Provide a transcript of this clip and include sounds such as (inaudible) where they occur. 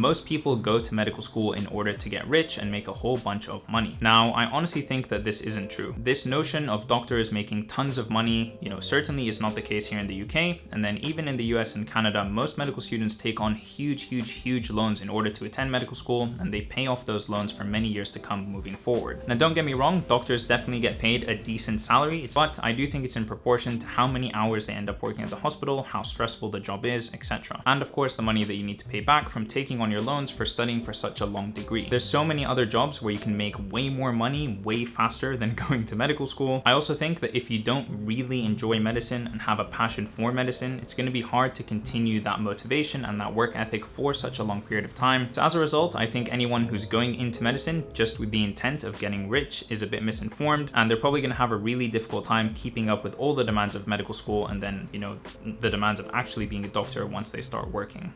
most people go to medical school in order to get rich and make a whole bunch of money. Now, I honestly think that this isn't true. This notion of doctors making tons of money, you know, certainly is not the case here in the UK. And then even in the US and Canada, most medical students take on huge, huge, huge loans in order to attend medical school, and they pay off those loans for many years to come moving forward. Now, don't get me wrong, doctors definitely get paid a decent salary, but I do think it's in proportion to how many hours they end up working at the hospital, how stressful the job is, etc. And of course, the money that you need to pay back from taking on your loans for studying for such a long degree. There's so many other jobs where you can make way more money way faster than (laughs) going to medical school. I also think that if you don't really enjoy medicine and have a passion for medicine, it's going to be hard to continue that motivation and that work ethic for such a long period of time. So as a result, I think anyone who's going into medicine just with the intent of getting rich is a bit misinformed and they're probably going to have a really difficult time keeping up with all the demands of medical school and then, you know, the demands of actually being a doctor once they start working.